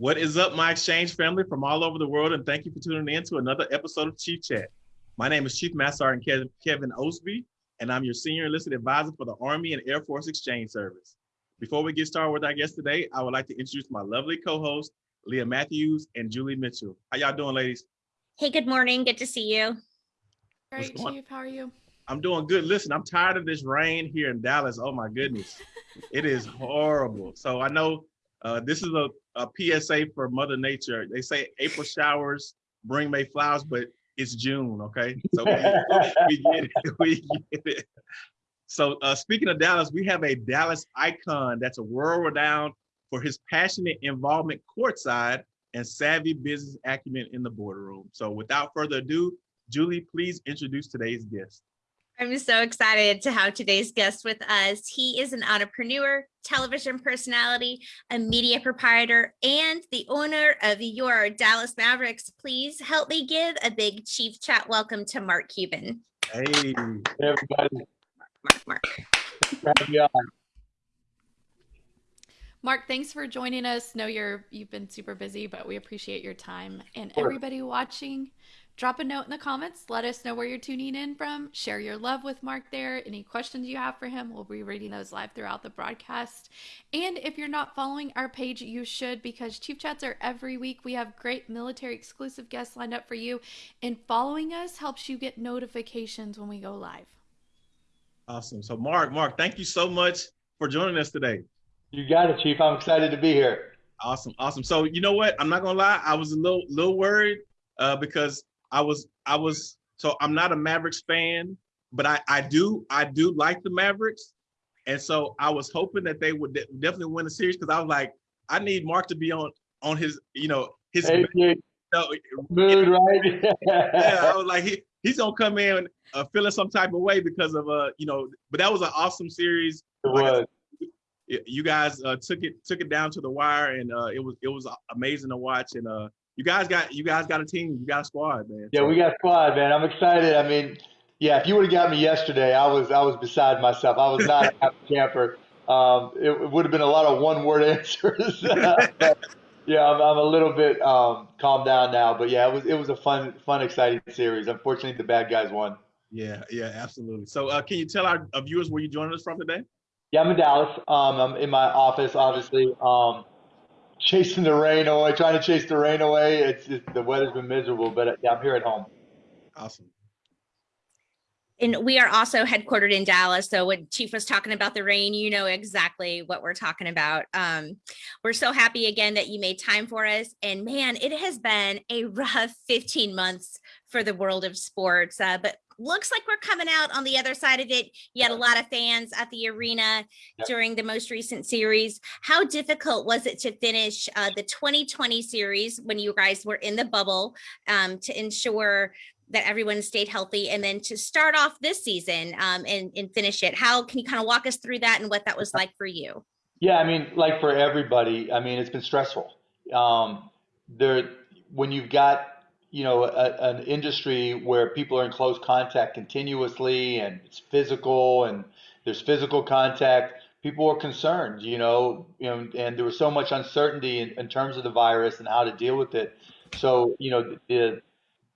What is up, my exchange family from all over the world, and thank you for tuning in to another episode of Chief Chat. My name is Chief Master Sergeant Kevin Osby, and I'm your senior enlisted advisor for the Army and Air Force Exchange Service. Before we get started with our guest today, I would like to introduce my lovely co-host, Leah Matthews and Julie Mitchell. How y'all doing, ladies? Hey, good morning. Good to see you. Great, Chief. How are you? I'm doing good. Listen, I'm tired of this rain here in Dallas. Oh my goodness, it is horrible. So I know uh, this is a, a PSA for Mother Nature. They say April showers bring May flowers, but it's June, okay? So we, we get it. We get it. So uh, speaking of Dallas, we have a Dallas icon that's a world renowned for his passionate involvement courtside and savvy business acumen in the boardroom. So without further ado, Julie, please introduce today's guest. I'm so excited to have today's guest with us. He is an entrepreneur, television personality, a media proprietor, and the owner of your Dallas Mavericks. Please help me give a big Chief Chat welcome to Mark Cuban. Hey, hey everybody. Mark, Mark. Mark, thanks for joining us. Know you're you've been super busy, but we appreciate your time. And everybody watching, drop a note in the comments. Let us know where you're tuning in from. Share your love with Mark there. Any questions you have for him, we'll be reading those live throughout the broadcast. And if you're not following our page, you should because Chief Chats are every week. We have great military exclusive guests lined up for you. And following us helps you get notifications when we go live. Awesome. So Mark, Mark, thank you so much for joining us today. You got it, Chief. I'm excited to be here. Awesome, awesome. So you know what? I'm not gonna lie. I was a little little worried uh, because I was I was so I'm not a Mavericks fan, but I I do I do like the Mavericks, and so I was hoping that they would de definitely win the series because I was like I need Mark to be on on his you know his hey, you know, mood right. yeah, I was like he he's gonna come in uh, feeling some type of way because of uh you know, but that was an awesome series. It was. you guys uh, took it took it down to the wire, and uh, it was it was amazing to watch. And uh, you guys got you guys got a team, you got a squad, man. Yeah, we got a squad, man. I'm excited. I mean, yeah, if you would have got me yesterday, I was I was beside myself. I was not a happy camper. Um, it, it would have been a lot of one word answers. but, yeah, I'm, I'm, a little bit um, calmed down now, but yeah, it was it was a fun fun exciting series. Unfortunately, the bad guys won. Yeah, yeah, absolutely. So, uh, can you tell our, our viewers where you joining us from today? Yeah, I'm in Dallas. Um, I'm in my office, obviously. Um, chasing the rain away, trying to chase the rain away. It's just, the weather's been miserable, but yeah, I'm here at home. Awesome. And we are also headquartered in Dallas. So when Chief was talking about the rain, you know exactly what we're talking about. Um, we're so happy again that you made time for us. And man, it has been a rough 15 months for the world of sports. Uh, but looks like we're coming out on the other side of it. You had a lot of fans at the arena yep. during the most recent series. How difficult was it to finish uh, the 2020 series when you guys were in the bubble um, to ensure that everyone stayed healthy and then to start off this season um, and, and finish it? How can you kind of walk us through that and what that was like for you? Yeah, I mean, like for everybody, I mean, it's been stressful. Um, there, when you've got you know, a, an industry where people are in close contact continuously and it's physical and there's physical contact, people were concerned, you know, you know, and there was so much uncertainty in, in terms of the virus and how to deal with it. So, you know, the,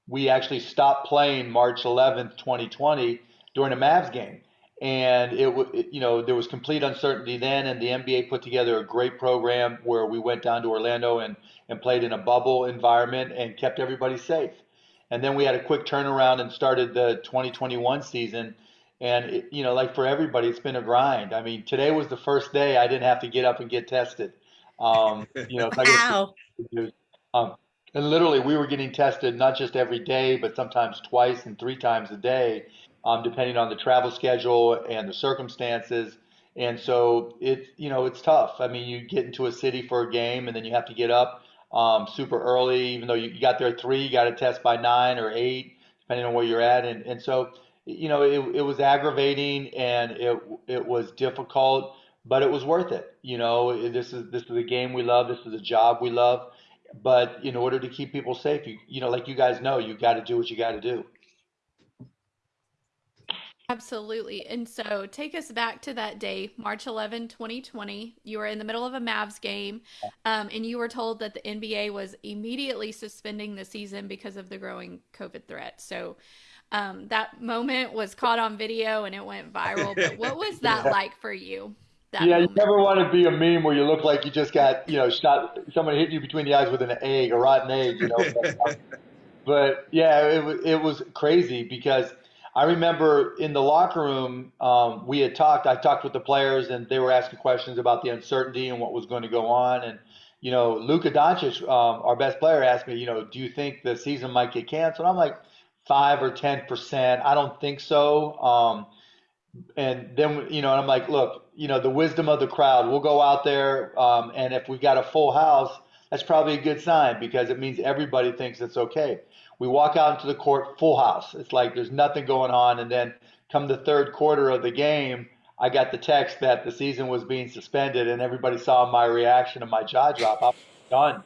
we actually stopped playing March 11th, 2020 during a Mavs game. And it, it, you know, there was complete uncertainty then, and the NBA put together a great program where we went down to Orlando and and played in a bubble environment and kept everybody safe. And then we had a quick turnaround and started the 2021 season. And it, you know, like for everybody, it's been a grind. I mean, today was the first day I didn't have to get up and get tested. Um, you know, wow. um, and literally, we were getting tested not just every day, but sometimes twice and three times a day, um, depending on the travel schedule and the circumstances. And so it's you know it's tough. I mean, you get into a city for a game, and then you have to get up um, super early, even though you, got there at three, you got to test by nine or eight, depending on where you're at. And, and so, you know, it, it was aggravating and it, it was difficult, but it was worth it. You know, this is, this is a game we love. This is a job we love. But in order to keep people safe, you, you know, like you guys know, you got to do what you got to do. Absolutely. And so take us back to that day, March 11, 2020. You were in the middle of a Mavs game, um, and you were told that the NBA was immediately suspending the season because of the growing COVID threat. So um, that moment was caught on video and it went viral. But what was that like for you? That Yeah, you never want to be a meme where you look like you just got, you know, shot, someone hit you between the eyes with an egg, a rotten egg, you know. But yeah, it it was crazy because I remember in the locker room, um, we had talked. I talked with the players, and they were asking questions about the uncertainty and what was going to go on. And you know, Luka Doncic, um, our best player, asked me, you know, do you think the season might get canceled? I'm like, five or ten percent. I don't think so. Um, and then you know, I'm like, look, you know, the wisdom of the crowd. We'll go out there, um, and if we got a full house, that's probably a good sign because it means everybody thinks it's okay. We walk out into the court, full house. It's like there's nothing going on, and then come the third quarter of the game, I got the text that the season was being suspended, and everybody saw my reaction and my jaw drop. I was done.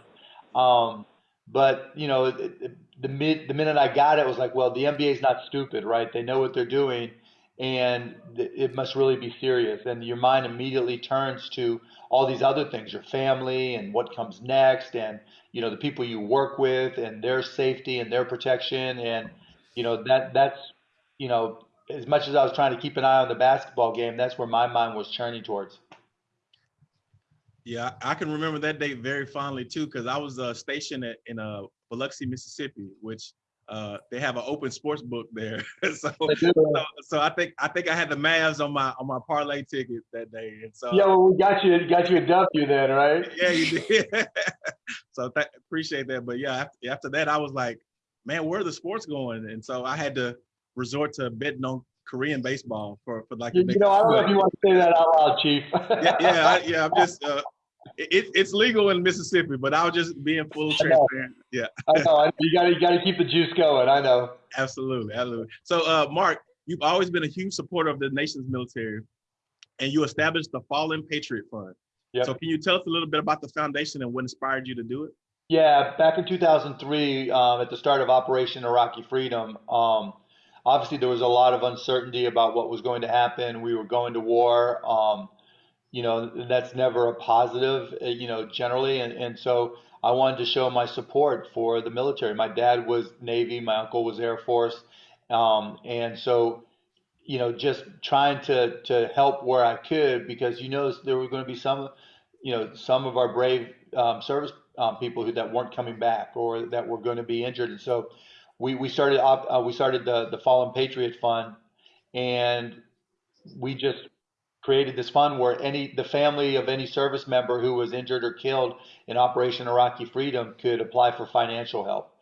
Um, but you know, it, it, the mid, the minute I got it, it was like, well, the NBA is not stupid, right? They know what they're doing, and it must really be serious. And your mind immediately turns to all these other things, your family and what comes next, and you know, the people you work with and their safety and their protection, and you know that that's you know, as much as I was trying to keep an eye on the basketball game, that's where my mind was turning towards. Yeah, I can remember that date very fondly too, because I was uh, stationed at, in uh, Biloxi, Mississippi, which uh, they have an open sports book there. so, so, so I think I think I had the Mavs on my on my parlay ticket that day, and so Yeah, well, we got you, got you a W then, right? yeah, you did. so th- appreciate that. But yeah, after, after that, I was like, man, where are the sports going? And so I had to resort to betting on Korean baseball for for like You, you know, I don't know if you want to say that out loud, Chief. yeah, yeah, I, yeah. I'm just. Uh, it, it's legal in Mississippi, but I was just being full transparent. Yeah. I know. I- You got to, you got to keep the juice going. I know. Absolutely, absolutely. So, uh, Mark, you've always been a huge supporter of the nation's military, and you established the Fallen Patriot Fund. Yep. So, can you tell us a little bit about the foundation and what inspired you to do it? Yeah, back in 2003, um, at the start of Operation Iraqi Freedom, um, obviously there was a lot of uncertainty about what was going to happen. We were going to war. Um, you know, that's never a positive, uh, you know, generally. And, and so I wanted to show my support for the military. My dad was Navy, my uncle was Air Force. Um, and so, you know, just trying to, to help where I could because you know there were going to be some, you know, some of our brave um, service um, people who that weren't coming back or that were going to be injured. And so we, we started op, uh, we started the, the Fallen Patriot Fund and we just created this fund where any the family of any service member who was injured or killed in Operation Iraqi Freedom could apply for financial help.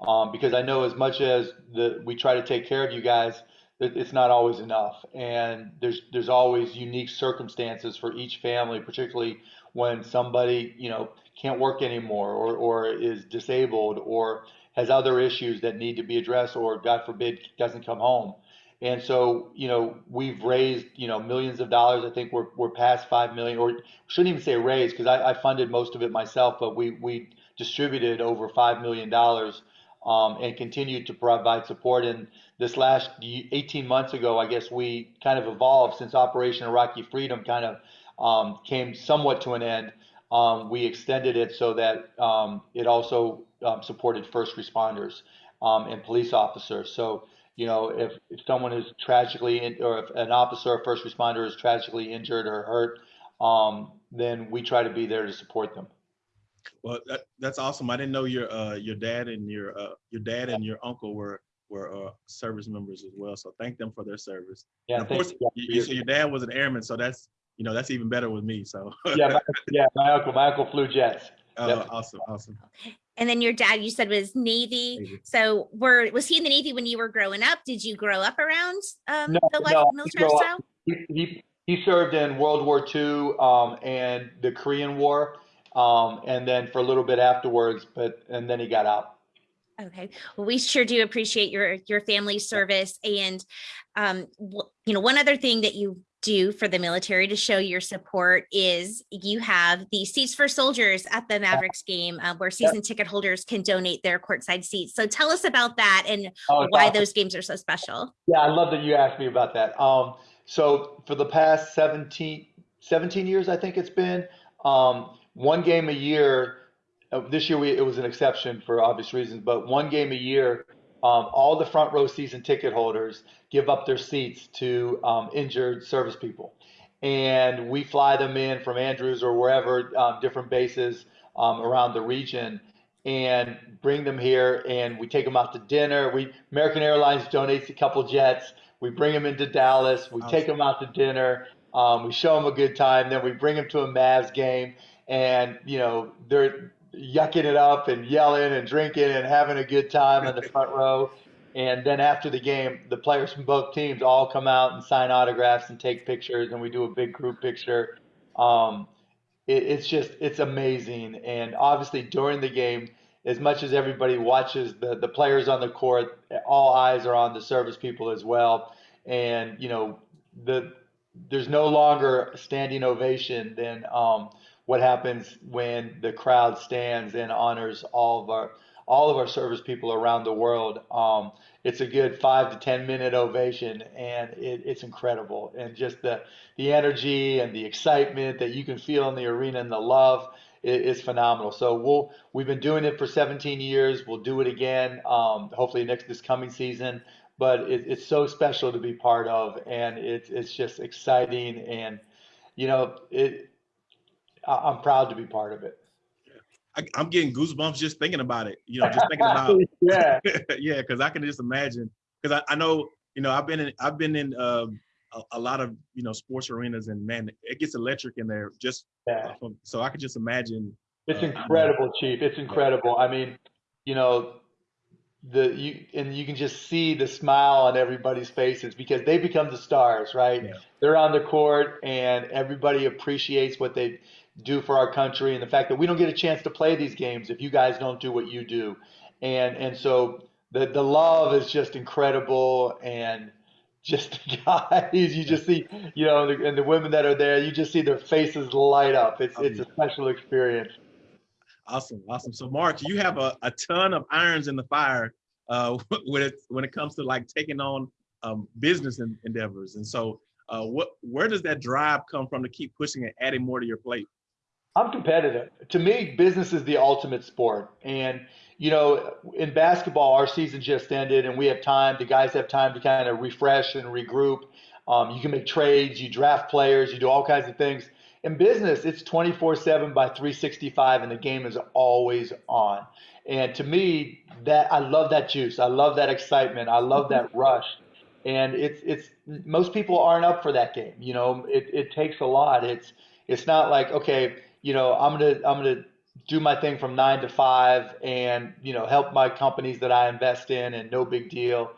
Um, because I know as much as the we try to take care of you guys, it's not always enough, and there's there's always unique circumstances for each family, particularly when somebody you know can't work anymore or or is disabled or has other issues that need to be addressed or God forbid doesn't come home. And so, you know, we've raised, you know, millions of dollars. I think we're, we're past 5 million, or shouldn't even say raised because I, I funded most of it myself, but we, we distributed over $5 million, um, and continued to provide support. And this last 18 months ago, I guess we kind of evolved since Operation Iraqi Freedom kind of um, came somewhat to an end. Um, we extended it so that um, it also um, supported first responders um, and police officers. So, you know, if, if someone is tragically in, or if an officer or first responder is tragically injured or hurt, um, then we try to be there to support them. Well, that, that's awesome. I didn't know your uh, your dad and your uh, your dad and your uncle were were uh, service members as well. So thank them for their service. Yeah, And of course, you. you, you, so your dad was an airman, so that's you know that's even better with me. So yeah, my, yeah, my uncle, my uncle flew jets. Yep. awesome, awesome. And then your dad, you said was Navy. Navy. So were was he in the Navy when you were growing up? Did you grow up around um, No, the life no, military grew style? He, he, he served in World War II um, and the Korean War, um, and then for a little bit afterwards, but and then he got out. Okay. Well, we sure do appreciate your your family service and um you know one other thing that you do for the military to show your support is you have the seats for soldiers at the Mavericks game uh, where season yep. ticket holders can donate their courtside seats. So tell us about that and oh, why awesome. those games are so special. Yeah, I love that you asked me about that. Um, so for the past 17, 17 years, I think it's been um, one game a year. Uh, this year we, it was an exception for obvious reasons, but one game a year um, all the front row season ticket holders give up their seats to um, injured service people. And we fly them in from Andrews or wherever, um, different bases um, around the region, and bring them here. And we take them out to dinner. We American Airlines donates a couple jets. We bring them into Dallas. We take them out to dinner. Um, we show them a good time. Then we bring them to a Mavs game, and you know they're yucking it up and yelling and drinking and having a good time in the front row. And then after the game, the players from both teams all come out and sign autographs and take pictures, and we do a big group picture. Um, it, it's just it's amazing. And obviously during the game, as much as everybody watches the the players on the court, all eyes are on the service people as well. And you know the there's no longer standing ovation than um, what happens when the crowd stands and honors all of our all of our service people around the world. Um, it's a good five to ten minute ovation, and it, it's incredible. And just the the energy and the excitement that you can feel in the arena and the love is, phenomenal. So we'll we've been doing it for 17 years. We'll do it again, um, hopefully next this coming season. But it, it's so special to be part of, and it's it's just exciting and you know it I'm proud to be part of it. I, am getting goosebumps just thinking about it. You know, just thinking about yeah, yeah, because I can just imagine. Because I, I know, you know, I've been in I've been in um, a, a, lot of you know sports arenas, and man, it gets electric in there. Just yeah. From, so I could just imagine. It's uh, incredible, Chief. It's incredible. I mean, you know, the you and you can just see the smile on everybody's faces because they become the stars, right? Yeah. They're on the court, and everybody appreciates what they do for our country and the fact that we don't get a chance to play these games if you guys don't do what you do. And and so the the love is just incredible and just the guys you just see you know the, and the women that are there you just see their faces light up. It's it's a special experience. Awesome awesome. So mark you have a, a ton of irons in the fire uh, when it when it comes to like taking on um, business endeavors. And so uh, what where does that drive come from to keep pushing and adding more to your plate I'm competitive. To me, business is the ultimate sport. And, you know, in basketball, our season just ended and we have time, the guys have time to kind of refresh and regroup. Um, you can make trades, you draft players, you do all kinds of things. In business, it's 24 7 by 365 and the game is always on. And to me, that I love that juice. I love that excitement. I love that rush. And it's it's most people aren't up for that game. You know, it, it takes a lot. It's it's not like, okay, you know, I'm gonna I'm gonna do my thing from nine to five and you know help my companies that I invest in and no big deal.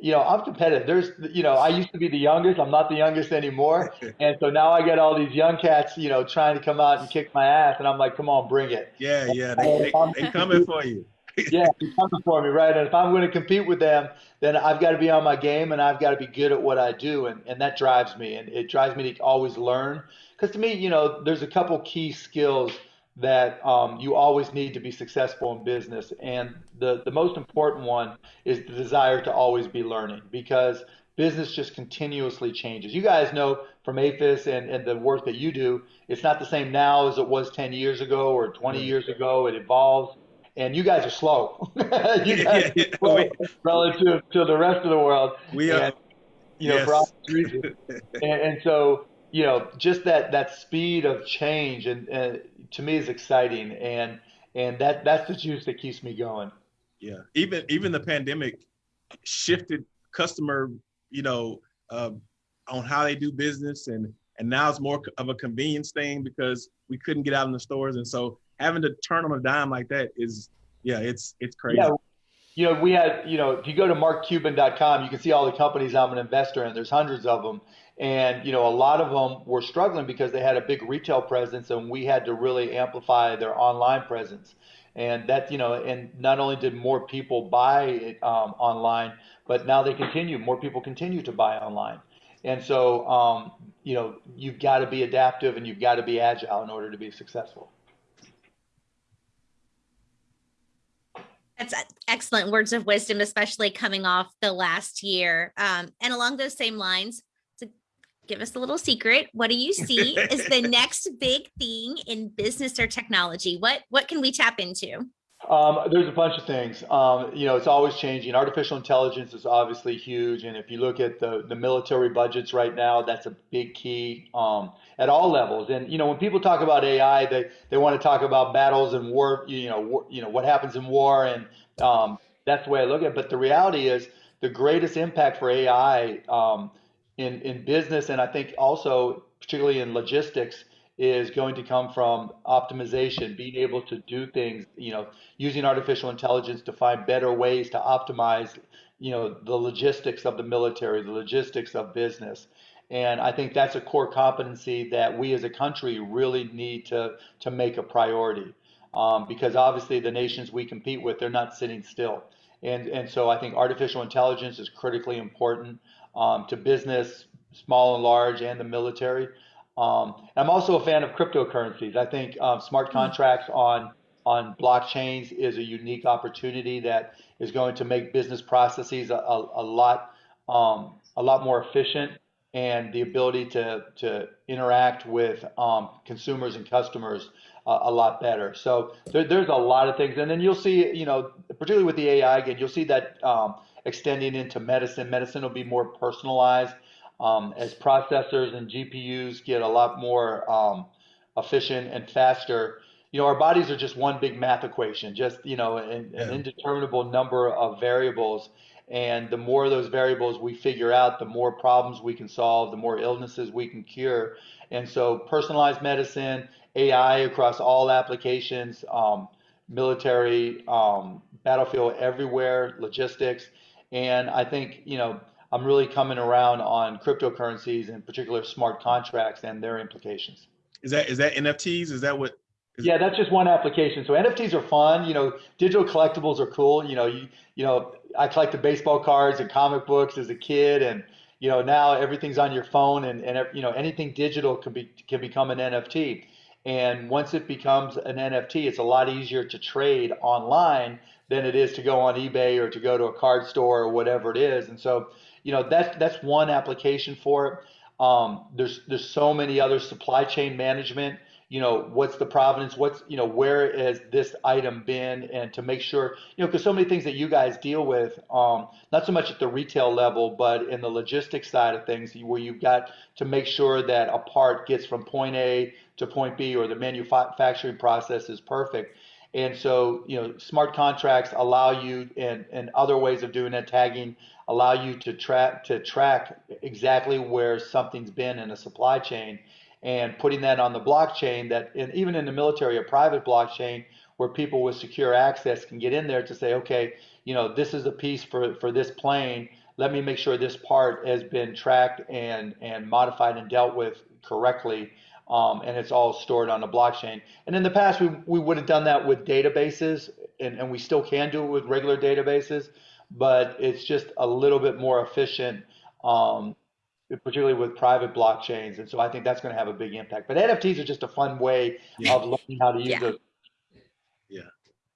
You know, I'm competitive. There's, you know, I used to be the youngest. I'm not the youngest anymore, and so now I get all these young cats, you know, trying to come out and kick my ass, and I'm like, come on, bring it. Yeah, yeah, they, they, they coming for you. Yeah, coming for me, right? And if I'm going to compete with them, then I've got to be on my game and I've got to be good at what I do, and and that drives me, and it drives me to always learn because to me, you know, there's a couple key skills that um, you always need to be successful in business. And the, the most important one is the desire to always be learning because business just continuously changes. You guys know from AAFES and, and the work that you do, it's not the same now as it was 10 years ago or 20 years ago. It evolves. And you guys are slow. you guys are slow relative to the rest of the world. We are. And, you know, yes. for obvious reasons. and, and so you know, just that that speed of change and, and to me is exciting, and and that that's the juice that keeps me going. Yeah, even even the pandemic shifted customer, you know, uh, on how they do business, and and now it's more of a convenience thing because we couldn't get out in the stores, and so having to turn on a dime like that is, yeah, it's it's crazy. Yeah. You know, we had, you know, if you go to markcuban.com, you can see all the companies I'm an investor in. There's hundreds of them. And, you know, a lot of them were struggling because they had a big retail presence and we had to really amplify their online presence. And that, you know, and not only did more people buy it um, online, but now they continue, more people continue to buy online. And so um, you know, you've got to be adaptive and you've got to be agile in order to be successful. That's excellent words of wisdom, especially coming off the last year. Um, and along those same lines, to give us a little secret, what do you see is the next big thing in business or technology? What what can we tap into? Um, there's a bunch of things. Um, you know, it's always changing. Artificial intelligence is obviously huge, and if you look at the the military budgets right now, that's a big key um, at all levels. And you know, when people talk about AI, they they want to talk about battles and war. You know, war, you know what happens in war, and um, that's the way I look at it. But the reality is, the greatest impact for AI um, in in business, and I think also particularly in logistics is going to come from optimization, being able to do things, you know, using artificial intelligence to find better ways to optimize, you know, the logistics of the military, the logistics of business. And I think that's a core competency that we as a country really need to, to make a priority. Um, because obviously the nations we compete with, they're not sitting still. And, and so I think artificial intelligence is critically important um, to business, small and large, and the military. Um, I'm also a fan of cryptocurrencies. I think um, smart hmm. contracts on on blockchains is a unique opportunity that is going to make business processes a, a, a lot um, a lot more efficient and the ability to to interact with um, consumers and customers uh, a lot better. So there, there's a lot of things, and then you'll see, you know, particularly with the AI again, you'll see that um, extending into medicine. Medicine will be more personalized um, as processors and GPUs get a lot more um, efficient and faster, you know, our bodies are just one big math equation, just, you know, an, yeah. an indeterminable number of variables. And the more of those variables we figure out, the more problems we can solve, the more illnesses we can cure. And so personalized medicine, AI across all applications, um, military, um, battlefield everywhere, logistics. And I think, you know, I'm really coming around on cryptocurrencies, and particular smart contracts and their implications. Is that is that NFTs? Is that what? Is yeah, that's just one application. So NFTs are fun. You know, digital collectibles are cool. You know, you you know, I collected baseball cards and comic books as a kid, and you know now everything's on your phone, and and you know anything digital can be can become an NFT. And once it becomes an NFT, it's a lot easier to trade online than it is to go on eBay or to go to a card store or whatever it is. And so you know that's that's one application for it. Um, there's there's so many other supply chain management. You know what's the provenance? What's you know where has this item been? And to make sure you know because so many things that you guys deal with, um, not so much at the retail level, but in the logistics side of things, where you've got to make sure that a part gets from point A to point B, or the manufacturing process is perfect. And so, you know, smart contracts allow you and, and other ways of doing that, tagging allow you to track to track exactly where something's been in a supply chain and putting that on the blockchain that and even in the military a private blockchain where people with secure access can get in there to say okay you know this is a piece for for this plane. Let me make sure this part has been tracked and and modified and dealt with correctly um, and it's all stored on the blockchain and in the past we, we would have done that with databases and, and we still can do it with regular databases but it's just a little bit more efficient, um, particularly with private blockchains. And so I think that's going to have a big impact. But NFTs are just a fun way yeah. of learning how to use yeah. Yeah,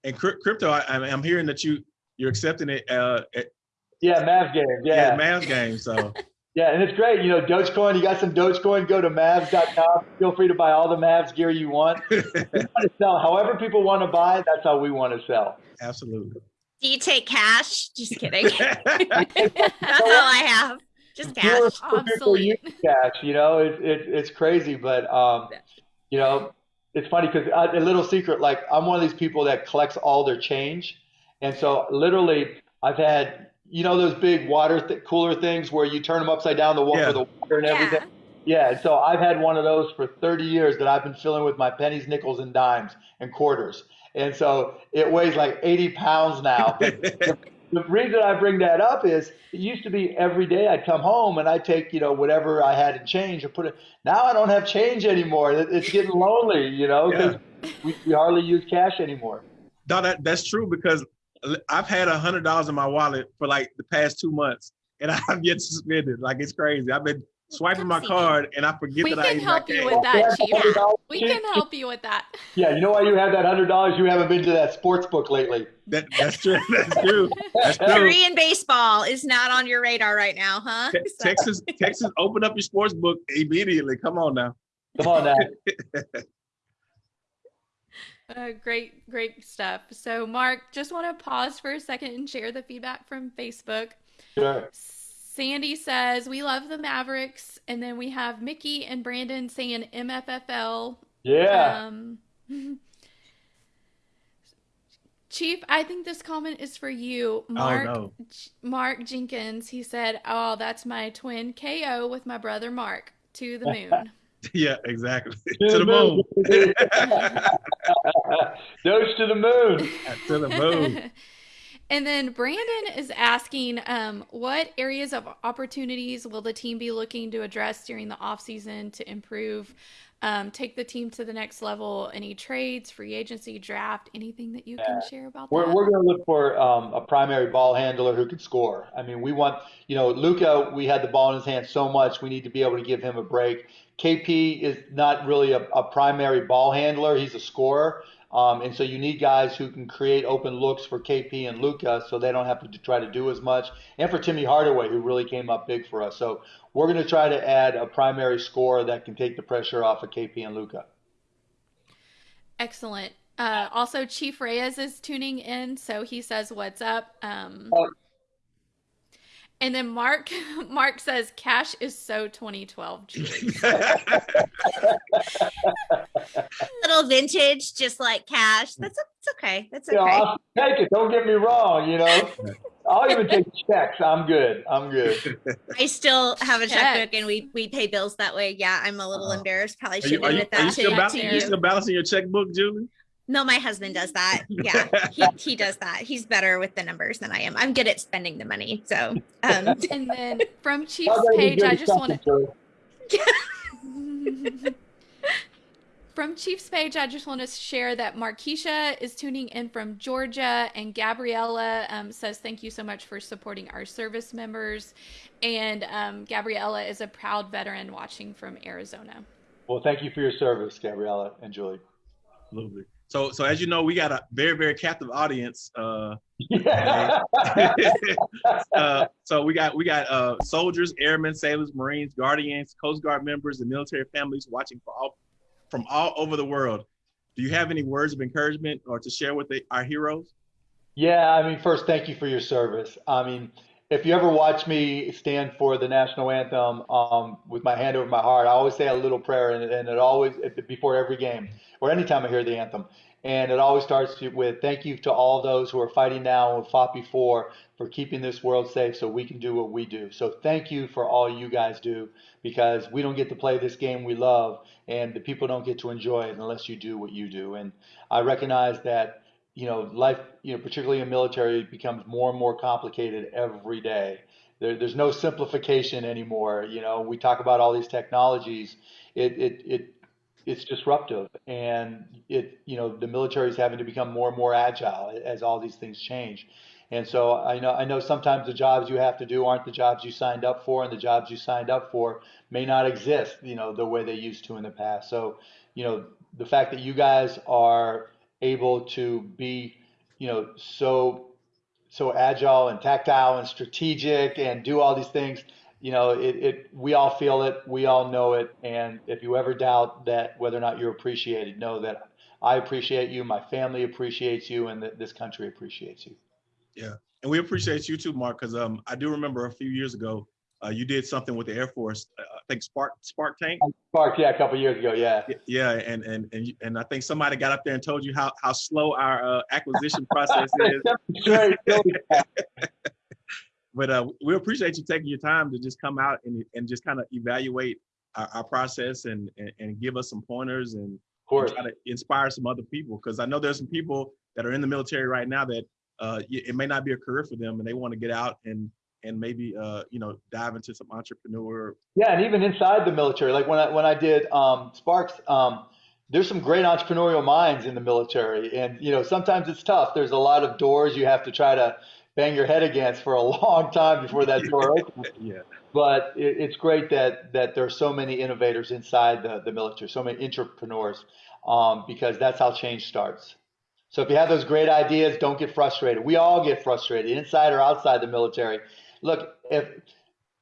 and crypto, I, am hearing that you you're accepting it. Uh, at, yeah, Mavs game. Yeah, yeah Mavs game. So. Yeah, and it's great. You know, Dogecoin, you got some Dogecoin, go to Mavs.com. Feel free to buy all the Mavs gear you want. sell however people want to buy, that's how we want to sell. Absolutely. Do you take cash? Just kidding. That's all I have. Just cash. Obsolete. Cash, you know, it's it, it's crazy, but um, you know, it's funny because uh, a little secret, like I'm one of these people that collects all their change, and so literally, I've had you know those big water th- cooler things where you turn them upside down the wall yeah. the water and yeah. everything. Yeah, so I've had one of those for 30 years that I've been filling with my pennies, nickels, and dimes and quarters. And so it weighs like 80 pounds now. the, the reason I bring that up is it used to be every day I'd come home and I'd take, you know, whatever I had in change and put it. Now I don't have change anymore. It's getting lonely, you know, because yeah. we, we hardly use cash anymore. No, that, that's true because I've had a hundred dollars in my wallet for like the past two months and I've yet to spend it. Like it's crazy. I've been swiping Come my see me. card and I forget We that I can ate my help you cake. with that, Chief. $100, We can help you with that. Yeah, you know why you have that hundred dollars? You haven't been to that sports book lately. That, that's true. That's true. That's true. Korean baseball is not on your radar right now, huh? Te- So- Texas, Texas, open up your sports book immediately. Come on now. Come on now. Uh, great, great stuff. So, Mark, just want to pause for a second and share the feedback from Facebook. Sure. Sandy says, We love the Mavericks. And then we have Mickey and Brandon saying MFFL. Yeah. Um, Chief, I think this comment is for you. Mark, Oh no. J- Mark Jenkins, he said, Oh, that's my twin KO with my brother Mark to the moon. Yeah, exactly. to the moon. Doge to the moon. to the moon. and then Brandon is asking, um, what areas of opportunities will the team be looking to address during the offseason to improve, um, take the team to the next level? Any trades, free agency, draft, anything that you can share about We're, that? we're going to look for um, a primary ball handler who can score. I mean, we want, you know, Luka, we had the ball in his hand so much, we need to be able to give him a break. KP is not really a, a primary ball handler, he's a scorer. Um, and so you need guys who can create open looks for KP and Luka so they don't have to try to do as much. And for Timmy Hardaway, who really came up big for us. So we're going to try to add a primary scorer that can take the pressure off of KP and Luka. Excellent. Uh, also, Chief Reyes is tuning in, so he says, "What's up?" Um, Oh. And then Mark, Mark says, "Cash is so 2012." Julie." little vintage, just like cash. That's it's okay. That's You know, okay. I'll take it. Don't get me wrong. You know, I'll even take checks. I'm good. I'm good. I still have a Checks. checkbook and we we pay bills that way. Yeah, I'm a little Uh, embarrassed. Probably shouldn't are you, admit are you that still, to, bal- you you. still balancing your checkbook, Julie? No, my husband does that. Yeah, he, he does that. He's better with the numbers than I am. I'm good at spending the money. So, um, and then from Chief's I'll go to page, I just want to Joey. From Chief's page, I just want to share that Markeisha is tuning in from Georgia, and Gabriella um, says, Thank you so much for supporting our service members. And um, Gabriella is a proud veteran watching from Arizona. Well, thank you for your service, Gabriella and Julie. Absolutely. So, so as you know, we got a very, very captive audience. Uh, uh, so we got we got uh, soldiers, airmen, sailors, marines, guardians, Coast Guard members, and military families watching for all, from all over the world. Do you have any words of encouragement or to share with the, our heroes? Yeah, I mean, first, thank you for your service. I mean, if you ever watch me stand for the national anthem um, with my hand over my heart, I always say a little prayer, and, and it always before every game or anytime I hear the anthem, and it always starts with thank you to all those who are fighting now and fought before for keeping this world safe so we can do what we do. So thank you for all you guys do because we don't get to play this game we love, and the people don't get to enjoy it unless you do what you do. And I recognize that you know, life, you know, particularly in military, becomes more and more complicated every day. There, there's no simplification anymore. You know, we talk about all these technologies. It, it, it, it's disruptive, and it, you know, the military is having to become more and more agile as all these things change. And so I know, I know sometimes the jobs you have to do aren't the jobs you signed up for, and the jobs you signed up for may not exist, you know, the way they used to in the past. So, you know, the fact that you guys are able to be, you know, so so agile and tactile and strategic and do all these things. You know, it, it we all feel it, we all know it, and if you ever doubt that whether or not you're appreciated, know that I appreciate you, my family appreciates you, and that this country appreciates you. Yeah, and we appreciate you too, Mark, because um, I do remember a few years ago, uh, you did something with the Air Force. Uh, I think Spark Spark Tank. Spark, yeah, a couple years ago, yeah. Yeah, and and and and I think somebody got up there and told you how how slow our uh, acquisition process is. But uh, we appreciate you taking your time to just come out and and just kind of evaluate our, our process and, and and give us some pointers and of course. try to inspire some other people because I know there's some people that are in the military right now that uh, it may not be a career for them and they want to get out and and maybe uh, you know dive into some entrepreneur. Yeah, and even inside the military, like when I when I did um, Sparks, um, there's some great entrepreneurial minds in the military, and you know sometimes it's tough. There's a lot of doors you have to try to bang your head against for a long time before that door opens. yeah. But it, it's great that that there are so many innovators inside the, the military, so many entrepreneurs, um, because that's how change starts. So if you have those great ideas, don't get frustrated. We all get frustrated, inside or outside the military. Look, if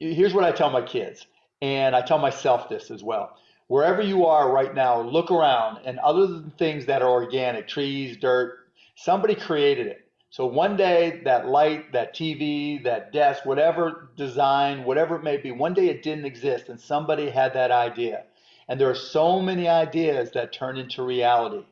here's what I tell my kids, and I tell myself this as well. Wherever you are right now, look around, and other than things that are organic, trees, dirt, somebody created it. So one day that light, that TV, that desk, whatever design, whatever it may be, one day it didn't exist and somebody had that idea. And there are so many ideas that turn into reality.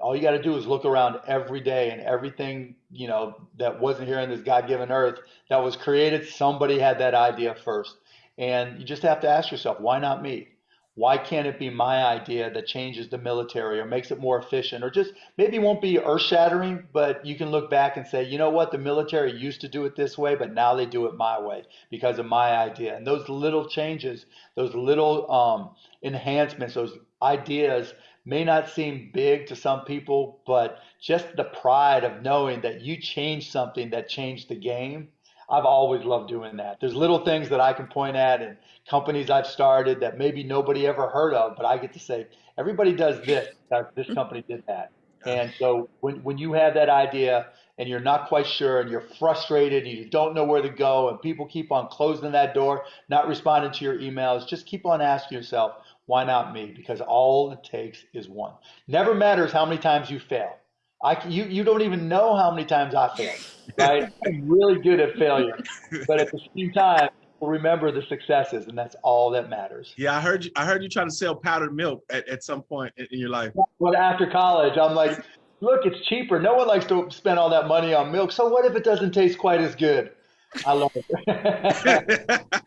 All you got to do is look around every day and everything, you know, that wasn't here on this God-given earth that was created, somebody had that idea first. And you just have to ask yourself, why not me? Why can't it be my idea that changes the military or makes it more efficient or just maybe won't be earth shattering, but you can look back and say, you know what, the military used to do it this way, but now they do it my way because of my idea. And those little changes, those little um, enhancements, those ideas may not seem big to some people, but just the pride of knowing that you changed something that changed the game. I've always loved doing that. There's little things that I can point at and companies I've started that maybe nobody ever heard of, but I get to say, everybody does this, this mm-hmm. company did that. And so when, when you have that idea and you're not quite sure and you're frustrated and you don't know where to go and people keep on closing that door, not responding to your emails, just keep on asking yourself, why not me? Because all it takes is one. Never matters how many times you fail. I, you, you don't even know how many times I failed, right? I'm really good at failure. But at the same time, remember the successes, and that's all that matters. Yeah, I heard you. I heard you trying to sell powdered milk at, at some point in, in your life. Well, after college, I'm like, look, it's cheaper. No one likes to spend all that money on milk. So what if it doesn't taste quite as good? I love it.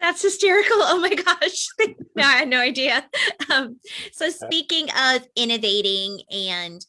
That's hysterical. Oh my gosh. no, I had no idea. Um, so speaking of innovating and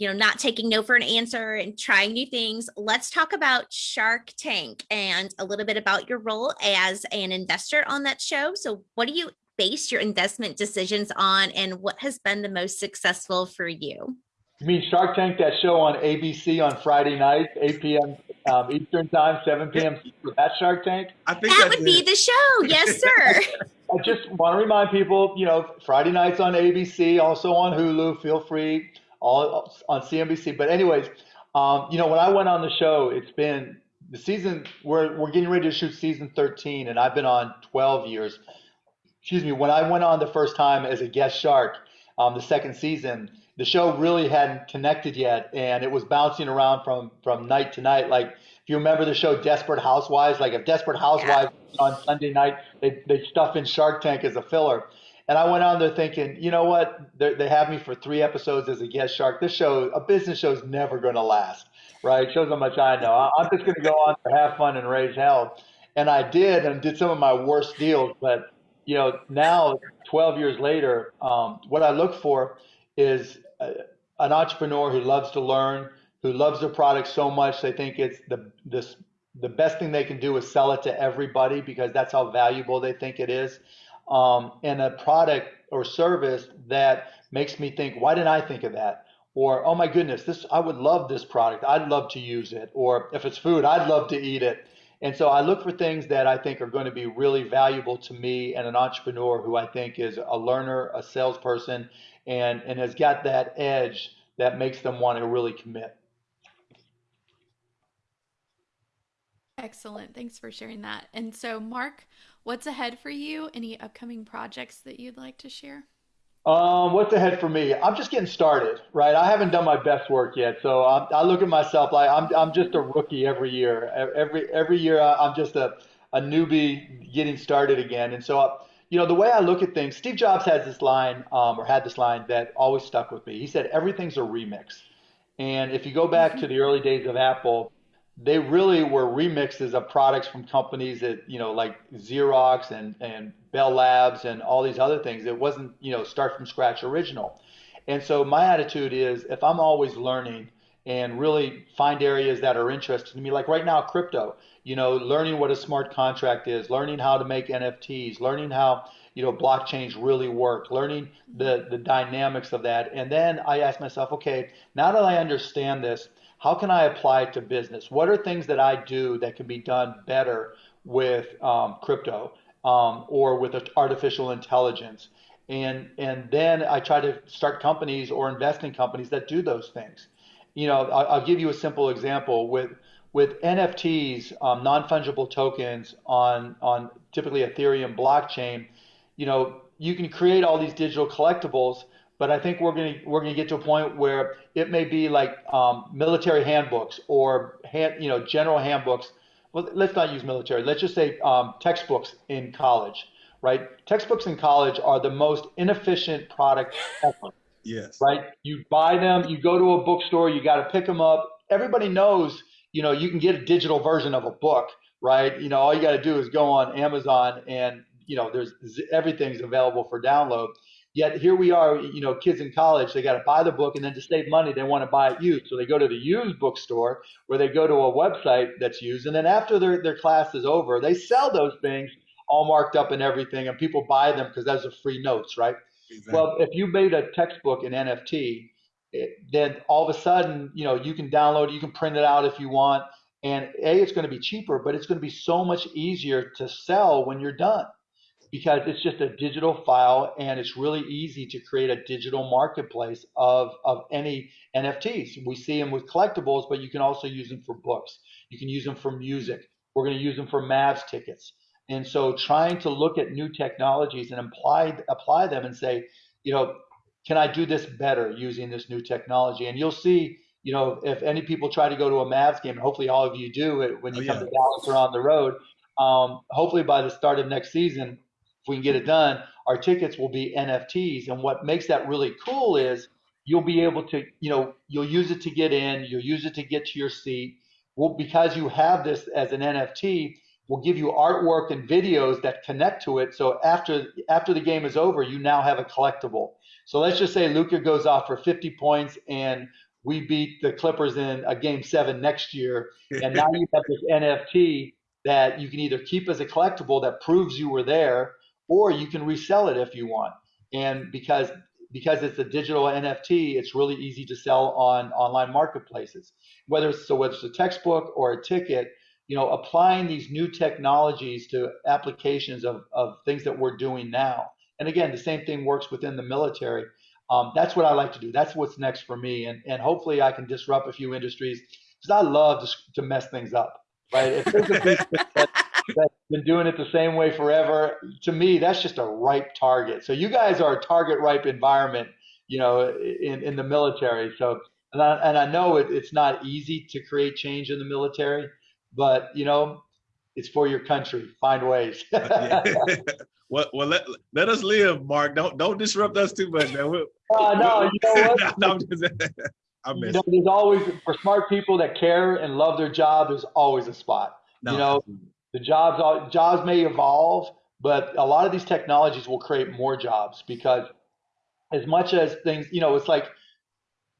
you know, not taking no for an answer and trying new things, let's talk about Shark Tank and a little bit about your role as an investor on that show. So what do you base your investment decisions on and what has been the most successful for you? You mean Shark Tank, that show on ABC on Friday night, 8 p.m. Um, Eastern Time, 7 p.m. That Shark Tank? I think that would be the show. Yes, sir. I just want to remind people, you know, Friday nights on ABC, also on Hulu. Feel free, all on CNBC. But anyways, um, you know, when I went on the show, it's been the season. We're we're getting ready to shoot season 13, and I've been on 12 years. Excuse me. When I went on the first time as a guest shark, um, the second season the show really hadn't connected yet, and it was bouncing around from from night to night. Like if you remember the show Desperate Housewives, like if Desperate Housewives yeah. On Sunday night, they they stuff in Shark Tank as a filler. And I went on there thinking, you know what? They're, they have me for three episodes as a guest shark. This show, a business show, is never going to last, right? Shows how much I know. I'm just going to go on to have fun and raise hell. And I did, and did some of my worst deals. But you know, now 12 years later, um, what I look for is an entrepreneur who loves to learn, who loves their product so much they think it's the this the best thing they can do is sell it to everybody because that's how valuable they think it is. Um, and a product or service that makes me think, why didn't I think of that? Or, oh my goodness, this I would love this product. I'd love to use it. Or if it's food, I'd love to eat it. And so I look for things that I think are going to be really valuable to me and an entrepreneur who I think is a learner, a salesperson, and, and has got that edge that makes them want to really commit. Excellent. Thanks for sharing that. And so, Mark, what's ahead for you? Any upcoming projects that you'd like to share? Um, what's ahead for me? I'm just getting started, right? I haven't done my best work yet, so I'm, i look at myself like I'm I'm just a rookie every year. Every every year I'm just a a newbie getting started again, and so you know, the way I look at things, Steve Jobs has this line, um, or had this line that always stuck with me. He said, everything's a remix. And if you go back to the early days of Apple, they really were remixes of products from companies that, you know, like Xerox and, and Bell Labs and all these other things. It wasn't, you know, start from scratch original. And so my attitude is if I'm always learning and really find areas that are interesting to me, like right now, crypto you know, learning what a smart contract is, learning how to make NFTs, learning how, you know, blockchains really work, learning the, the dynamics of that. And then I ask myself, okay, now that I understand this, how can I apply it to business? What are things that I do that can be done better with um, crypto um, or with artificial intelligence? And and then I try to start companies or invest in companies that do those things. You know, I'll, I'll give you a simple example with with NFTs, um, non fungible tokens on on typically Ethereum blockchain. You know, you can create all these digital collectibles but I think we're going to we're going to get to a point where it may be like um, military handbooks or hand, you know general handbooks. Well, let's not use military. Let's just say um, textbooks in college, right? Textbooks in college are the most inefficient product ever. Yes. Right. You buy them. You go to a bookstore. You got to pick them up. Everybody knows. You know, you can get a digital version of a book, right? You know, all you got to do is go on Amazon, and you know, there's everything's available for download Yet here we are, you know, kids in college, they got to buy the book and then to save money, they want to buy it used. So they go to the used bookstore where they go to a website that's used. And then after their, their class is over, they sell those things all marked up and everything. And people buy them because those are free notes, right? Exactly. Well, if you made a textbook in NFT, it, then all of a sudden, you know, you can download it, you can print it out if you want. And A, it's going to be cheaper, but it's going to be so much easier to sell when you're done because it's just a digital file and it's really easy to create a digital marketplace of, of any NFTs. We see them with collectibles, but you can also use them for books. You can use them for music. We're going to use them for Mavs tickets. And so trying to look at new technologies and apply, apply them and say, you know, can I do this better using this new technology? And you'll see, you know, if any people try to go to a Mavs game, and hopefully all of you do it when you oh, come yeah. to Dallas or on the road, um, hopefully by the start of next season, if we can get it done, our tickets will be NFTs. And what makes that really cool is you'll be able to, you know, you'll use it to get in, you'll use it to get to your seat. Well, because you have this as an NFT, we'll give you artwork and videos that connect to it. So after after the game is over, you now have a collectible. So let's just say Luka goes off for 50 points and we beat the Clippers in a game seven next year. And now you have this NFT that you can either keep as a collectible that proves you were there, or you can resell it if you want. And because because it's a digital NFT, it's really easy to sell on online marketplaces. Whether it's so whether it's a textbook or a ticket, you know, applying these new technologies to applications of, of things that we're doing now. And again, the same thing works within the military. Um, that's what I like to do. That's what's next for me. And, and hopefully I can disrupt a few industries because I love to, to mess things up, right? If there's a business that, that's been doing it the same way forever. To me, that's just a ripe target. So you guys are a target ripe environment, you know, in, in the military. So, and I, and I know it, it's not easy to create change in the military, but you know, it's for your country. Find ways. well, well, let, let us live, Mark. Don't don't disrupt us too much. Now. We'll, uh, no, you know what? no, you know, there's always for smart people that care and love their job. There's always a spot. No, you know, the jobs jobs may evolve, but a lot of these technologies will create more jobs because as much as things, you know, it's like,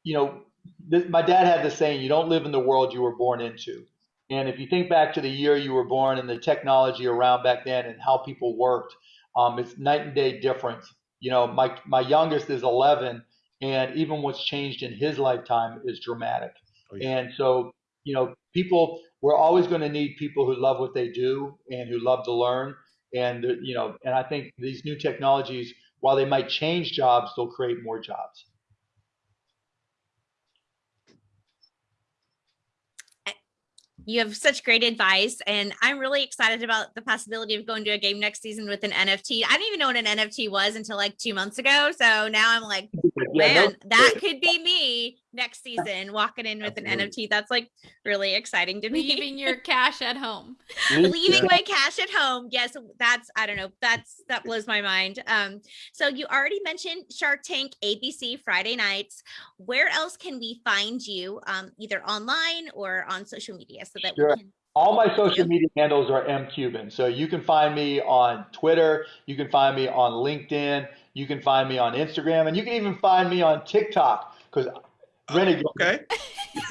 you know, this, my dad had this saying, you don't live in the world you were born into. And if you think back to the year you were born and the technology around back then and how people worked, um, it's night and day difference. You know, my my youngest is 11, and even what's changed in his lifetime is dramatic. Oh, yeah. And so, you know, people we're always going to need people who love what they do and who love to learn. And you know, and I think these new technologies, while they might change jobs, they'll create more jobs. you have such great advice and i'm really excited about the possibility of going to a game next season with an nft i didn't even know what an nft was until like two months ago so now i'm like man that could be me next season walking in with Absolutely. an NFT. That's like really exciting to me. Leaving your cash at home. Leaving my cash at home. Yes, that's I don't know. That's that blows my mind. Um, so you already mentioned Shark Tank ABC Friday nights. Where else can we find you? Um, either online or on social media so that sure. we can all my social media handles are M Cuban. So you can find me on Twitter, you can find me on LinkedIn, you can find me on Instagram, and you can even find me on TikTok because Renegade. Okay.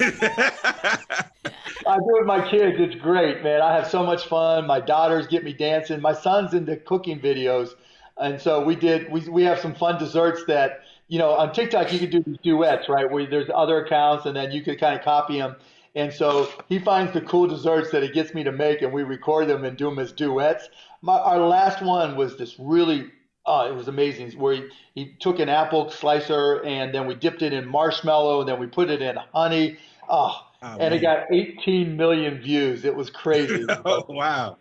I do it with my kids. It's great, man. I have so much fun. My daughters get me dancing. My son's into cooking videos, and so we did. We we have some fun desserts that you know, on TikTok, you could do these duets, right? Where there's other accounts and then you could kind of copy them. And so he finds the cool desserts that he gets me to make and we record them and do them as duets. My, our last one was this really, uh, it was amazing where he, he took an apple slicer and then we dipped it in marshmallow and then we put it in honey. Oh, Oh, and it got 18 million views. It was crazy. oh, wow.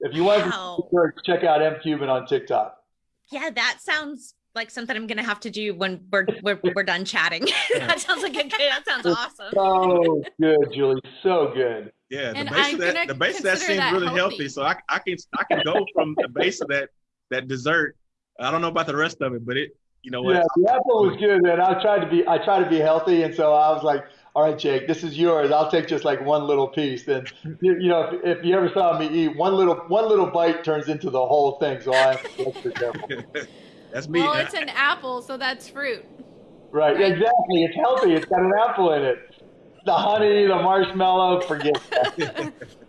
if you want Wow. to check out M Cuban on TikTok. Yeah, that sounds like something I'm gonna have to do when we're we're, we're done chatting. that sounds like a good. That sounds awesome. So good, Julie. So good. Yeah, the And base I'm of that the base of that seems that really healthy. healthy. So I I can I can go from the base of that that dessert. I don't know about the rest of it, but it you know what? Yeah, the apple was good, man. I tried to be I tried to be healthy, and so I was like, "All right, Jake, this is yours. I'll take just like one little piece." And you, you know, if, if you ever saw me eat, one little one little bite turns into the whole thing. So I have to be extra careful. That's me. Well, it's an apple, so that's fruit. Right? Right. Exactly. It's healthy. It's got an apple in it. The honey, the marshmallow, forget that.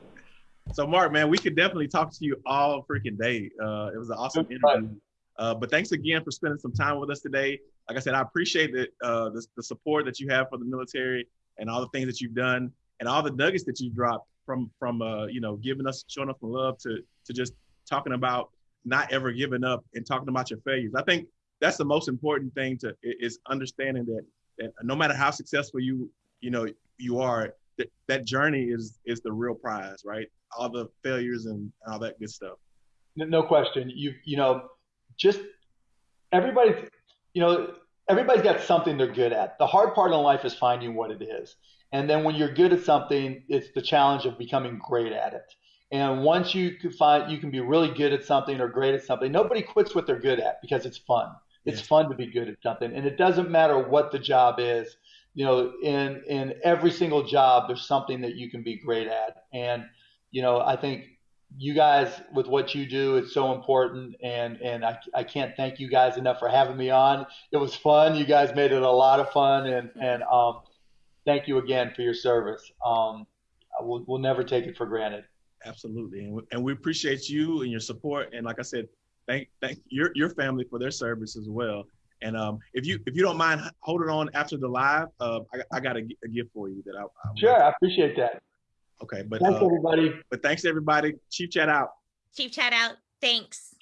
So Mark, man, we could definitely talk to you all freaking day. Uh, it was an awesome Good interview. Uh, but thanks again for spending some time with us today. Like I said, I appreciate the, uh, the the support that you have for the military and all the things that you've done and all the nuggets that you dropped from from uh, you know giving us showing us some love to to just talking about not ever giving up and talking about your failures. I think that's the most important thing to is understanding that that no matter how successful you you know you are, that, that journey is is the real prize, right? All the failures and all that good stuff. No question. You you know, just everybody's you know everybody's got something they're good at. The hard part in life is finding what it is, and then when you're good at something, it's the challenge of becoming great at it. And once you can find you can be really good at something or great at something, nobody quits what they're good at because it's fun. It's Yes. fun to be good at something, and it doesn't matter what the job is. You know, in in every single job, there's something that you can be great at, and you know, I think you guys with what you do it's so important. And and I, I can't thank you guys enough for having me on. It was fun. You guys made it a lot of fun. And and um thank you again for your service. Um we'll, we'll never take it for granted. Absolutely, and we, and we appreciate you and your support. And like I said, thank thank your your family for their service as well. And um, if you if you don't mind holding on after the live, uh, I, I got a, a gift for you that I, I would sure i appreciate that okay, but thanks uh, everybody but thanks everybody. Chief chat out. Chief chat out. Thanks.